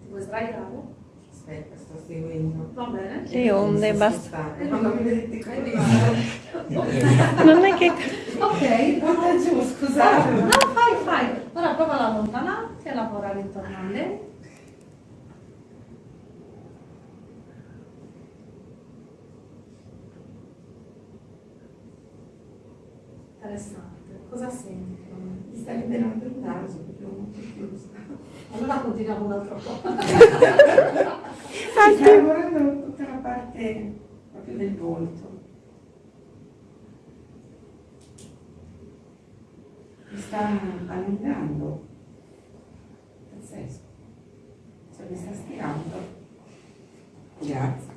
Ti vuoi sdraiare? Aspetta, sto seguendo. Va bene. Le onde, Mi basta. Quando mi vedete così. Non è che... Ok. Guarda giù, scusate. No, fai, fai. Ora prova ad allontanarti e lavorare intorno a lei. Interessante. Cosa senti? Mi sta liberando il naso, perché ho molto chiuso. Allora continuiamo un altro po'. Sta lavorando tutta la parte proprio del volto. Mi sta allungando. Pazzesco. Cioè mi sta stirando. Grazie.